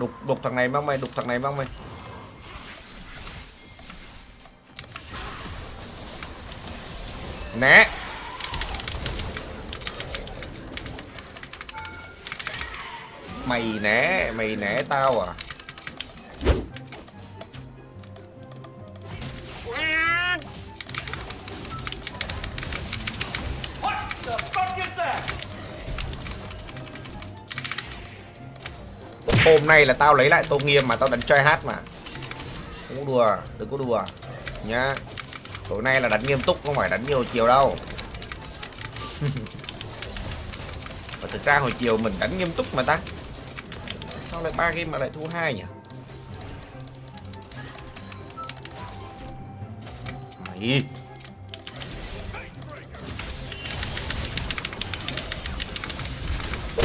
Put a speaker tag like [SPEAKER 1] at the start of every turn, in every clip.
[SPEAKER 1] Đục đục thằng này băng mày, đục thằng này băng mày. Né. Mày né, mày né tao à? Hôm nay là tao lấy lại tô nghiêm mà tao đánh chơi hát mà. Không có đùa, đừng có đùa Nhá. Tối nay là đánh nghiêm túc, không phải đánh nhiều chiều đâu. Và thực ra hồi chiều mình đánh nghiêm túc mà ta. Sao lại ba game mà lại thua hai nhỉ? Mày.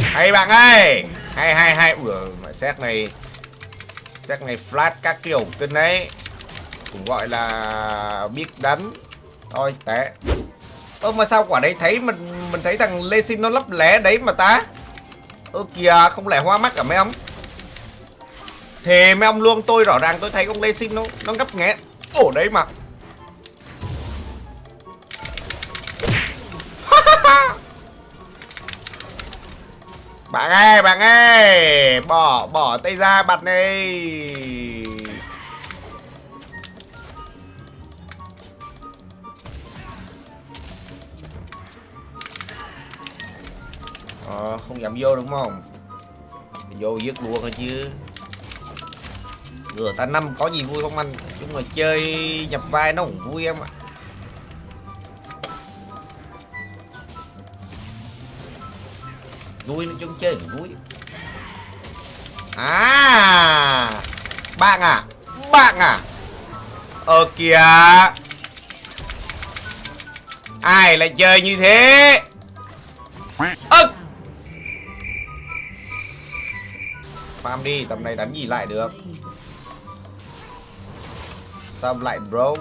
[SPEAKER 1] Hay bạn ơi! Hay hay hay. Ủa xét này Xét này flash các kiểu tên đấy Cũng gọi là biết đánh Thôi tệ. Ơ, mà sao quả đấy thấy mình mình thấy thằng Lê xin nó lấp lé đấy mà ta? Ơ, kìa, không lẽ hoa mắt cả mấy ông? Thề mấy ông luôn, tôi rõ ràng tôi thấy con Lê xin nó nó ngấp nghé. Ổ đấy mà bạn ơi bạn ơi bỏ bỏ tay ra bật đi ờ, không dám vô đúng không? Vô dứt luôn thôi chứ. Rửa ta năm có gì vui không anh? Chúng mà chơi nhập vai nó cũng vui em ạ. Vui nói chung chơi cũng vui à bạn à bạn à. Ờ kìa. Ai lại chơi như thế? Ơ. Farm đi, tầm này đánh gì lại được? Xong lại bro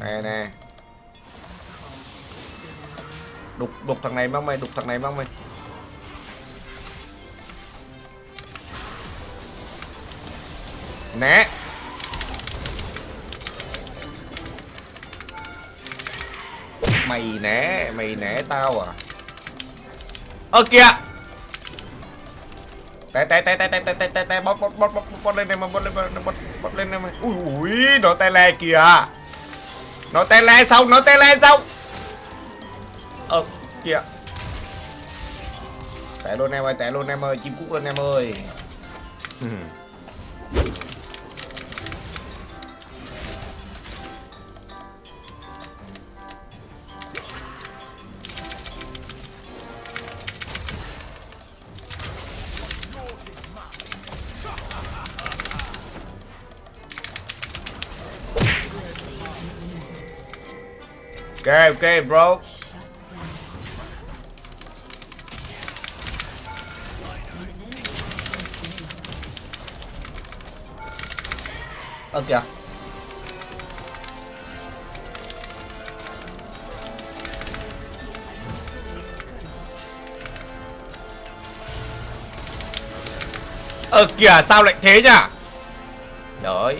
[SPEAKER 1] nè nè đục đục thằng này mang mày, đục thằng này mang mày. Né. Mày né mày né tao à? Ơ, kìa. Té té té té té té té té té, bóp bóp bóp bóp bóp lên này mà, bóp lên, bóp bóp lên này mà. Ui ui, nó té le kìa. Nó té le xong, nó té le xong ờ kìa té luôn em ơi té luôn em ơi, chim cút luôn em ơi ok ok, bro. Ơ kìa. Ơ kìa sao lại thế nhỉ? Đấy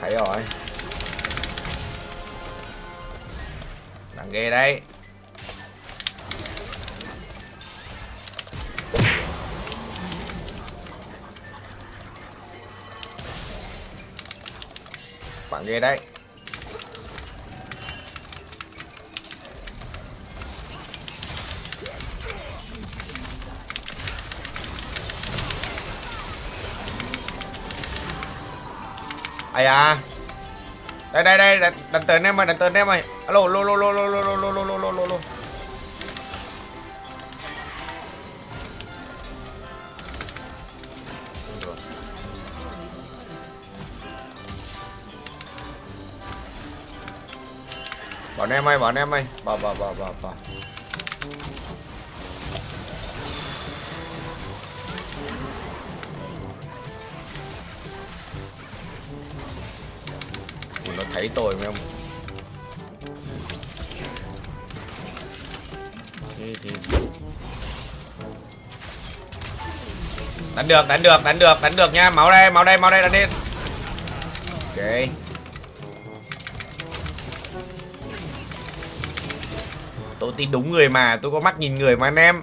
[SPEAKER 1] Thấy rồi. Nặng ghê đấy. Bạn ghê đấy ai à đây đây đây đặt đánh tên em ơi đánh tên em ơi alo lô lô lô lô lô lô lô lô lô lô bọn em ơi bọn em ơi. Bỏ bỏ bỏ bỏ bỏ. Ủa, nó thấy tôi mấy ông đánh được đánh được đánh được đánh được nha. Máu đây máu đây máu đây đánh đi. Ok. Tôi tin đúng người mà tôi có mắt nhìn người mà anh em.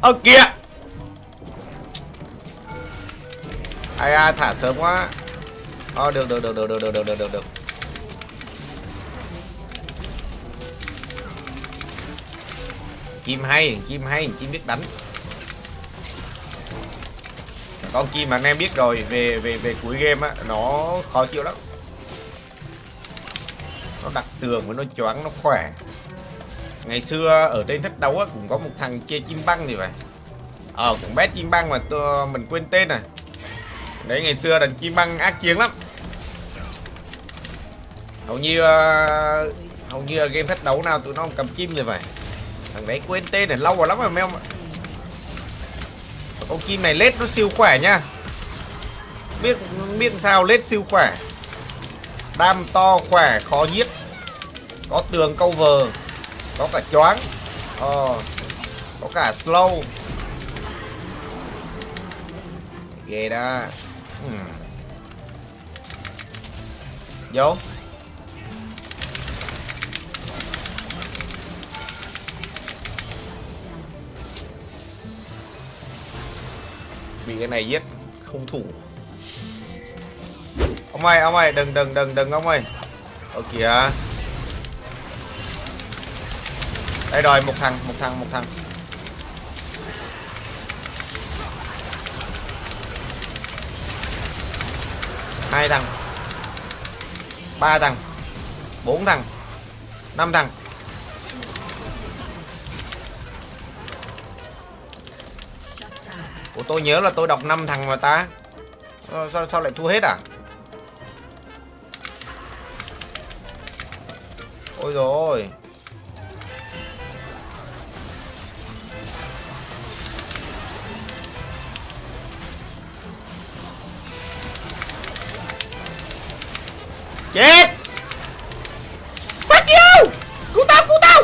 [SPEAKER 1] Ơ kìa! Ai à, thả sớm quá. Ờ được được được được được được được được được được. Chim hay chim hay chim biết đánh. Con chim mà anh em biết rồi về về về cuối game á nó khó chịu lắm. Nó đặt tường với nó choáng nó khỏe ngày xưa ở trên thách đấu á cũng có một thằng chơi chim băng thì vậy ờ cũng bé chim băng mà tôi mình quên tên này đấy ngày xưa đàn chim băng ác chiến lắm. Hầu như uh, hầu như game thách đấu nào tụi nó cầm chim rồi vậy thằng đấy quên tên này lâu rồi lắm rồi mèo con chim này lết nó siêu khỏe nha. biết biết sao lết siêu khỏe. Đam to khỏe khó giết. Có tường câu vờ có cả choáng. Ờ, có cả slow. Ghê đó. Hmm. vô. Bị cái này giết không thủ. Ông ơi ông ơi đừng đừng đừng đừng ông ơi. Ở kìa. Đây rồi một thằng một thằng một thằng. Hai thằng. Ba thằng. Bốn thằng. Năm thằng. Ủa tôi nhớ là tôi đọc 5 thằng mà ta. Sao, sao, sao lại thua hết à? Ôi rồi Chết! Fuck you Cứu tao cứu tao!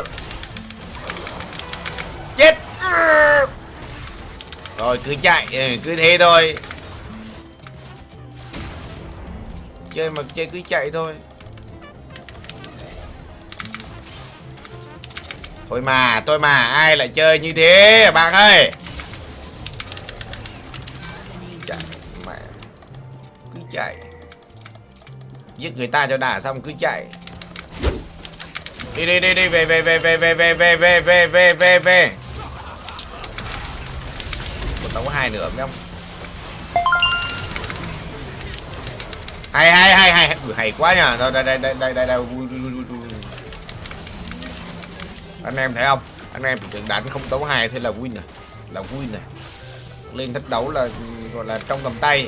[SPEAKER 1] Chết! Rồi, cứ chạy ừ, Cứ thế thôi. Chơi mà chơi cứ chạy thôi. Thôi mà Thôi mà, Ai lại chơi như thế, bạn ơi? Chạy, Mẹ. Cứ chạy giết người ta cho đã xong cứ chạy đi đi đi đi về về về về về về về về về về về về một tấu hai nữa mấy ông hay hay hay hay Ui, hay quá nhở? đây đây đây đây đây đây, đây. Anh em thấy không anh em chỉ đánh không tấu hai thế là win này là win này lên thách đấu là gọi là trong tầm tay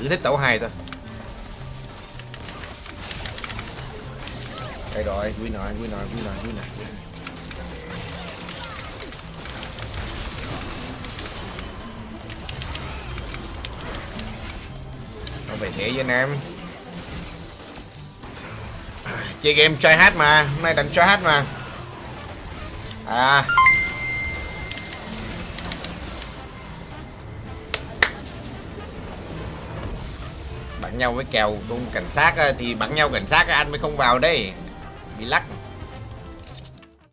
[SPEAKER 1] cứ thích tấu hai thôi đây rồi win rồi win rồi win rồi win rồi không về thế với anh em. Chơi game try hát mà, hôm nay đánh try hát mà. À. Bắn nhau với kèo tung cảnh sát thì bắn nhau cảnh sát anh mới không vào đây bị lắc.